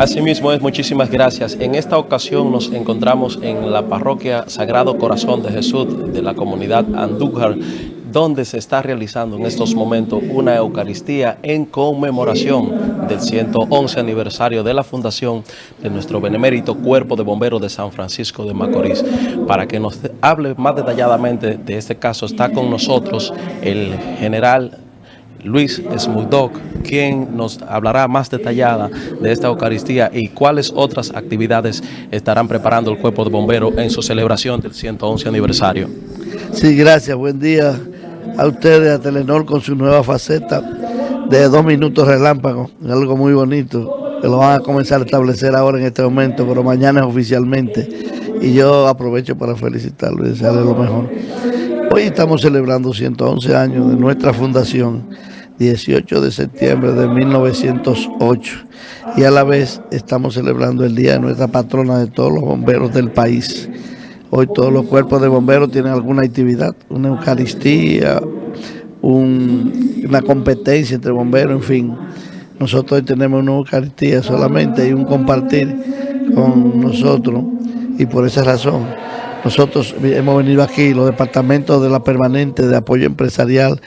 Asimismo es, muchísimas gracias. En esta ocasión nos encontramos en la parroquia Sagrado Corazón de Jesús de la comunidad Andújar, donde se está realizando en estos momentos una Eucaristía en conmemoración del 111 aniversario de la fundación de nuestro benemérito Cuerpo de Bomberos de San Francisco de Macorís. Para que nos hable más detalladamente de este caso está con nosotros el general Luis Smudok, quien nos hablará más detallada de esta Eucaristía y cuáles otras actividades estarán preparando el Cuerpo de Bomberos en su celebración del 111 aniversario. Sí, gracias. Buen día a ustedes, a Telenor, con su nueva faceta de dos minutos relámpago, algo muy bonito, que lo van a comenzar a establecer ahora en este momento, pero mañana es oficialmente. Y yo aprovecho para felicitarlo y desearle lo mejor. Hoy estamos celebrando 111 años de nuestra fundación, 18 de septiembre de 1908, y a la vez estamos celebrando el día de nuestra patrona de todos los bomberos del país. Hoy todos los cuerpos de bomberos tienen alguna actividad, una eucaristía, una competencia entre bomberos, en fin. Nosotros hoy tenemos una eucaristía solamente y un compartir con nosotros y por esa razón nosotros hemos venido aquí, los departamentos de la permanente de apoyo empresarial,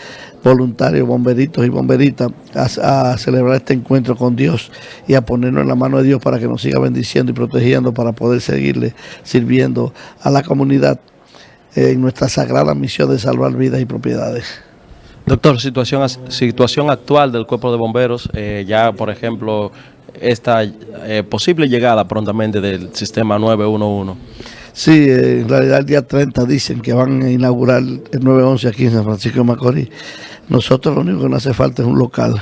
voluntarios, bomberitos y bomberitas, a, celebrar este encuentro con Dios y a ponernos en la mano de Dios para que nos siga bendiciendo y protegiendo para poder seguirle sirviendo a la comunidad en nuestra sagrada misión de salvar vidas y propiedades. Doctor, situación, situación actual del cuerpo de bomberos, eh, ya por ejemplo, esta eh, posible llegada prontamente del sistema 911. Sí, eh, en realidad el día 30 dicen que van a inaugurar el 911 aquí en San Francisco de Macorís. Nosotros lo único que nos hace falta es un local.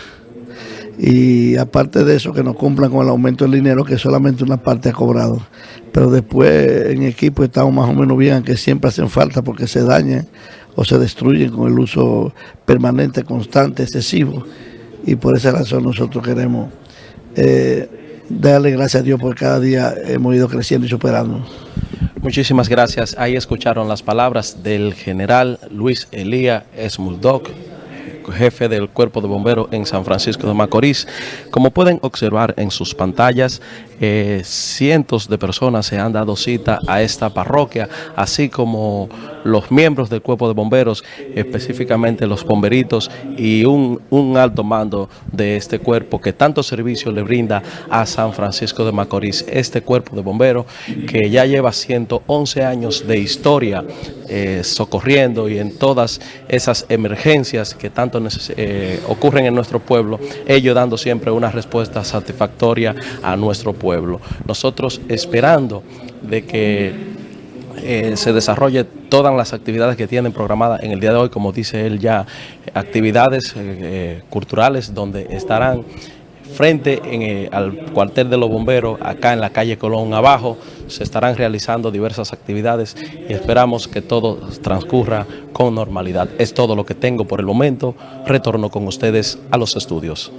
Y aparte de eso, que nos cumplan con el aumento del dinero, que solamente una parte ha cobrado. Pero después en equipo estamos más o menos bien, que siempre hacen falta porque se dañan o se destruyen con el uso permanente, constante, excesivo. Y por esa razón nosotros queremos eh, darle gracias a Dios porque cada día hemos ido creciendo y superando. Muchísimas gracias. Ahí escucharon las palabras del general Luis Elía Esmuldoc, jefe del Cuerpo de Bomberos en San Francisco de Macorís. Como pueden observar en sus pantallas, eh, cientos de personas se han dado cita a esta parroquia, así como los miembros del Cuerpo de Bomberos, específicamente los bomberitos y un, un alto mando de este cuerpo que tanto servicio le brinda a San Francisco de Macorís. Este Cuerpo de Bomberos que ya lleva 111 años de historia eh, socorriendo y en todas esas emergencias que tanto eh, ocurren en nuestro pueblo, ellos dando siempre una respuesta satisfactoria a nuestro pueblo. Nosotros esperando de que eh, se desarrolle todas las actividades que tienen programadas en el día de hoy, como dice él ya, actividades culturales donde estarán frente eh, al cuartel de los bomberos, acá en la calle Colón abajo, se estarán realizando diversas actividades y esperamos que todo transcurra con normalidad. Es todo lo que tengo por el momento. Retorno con ustedes a los estudios.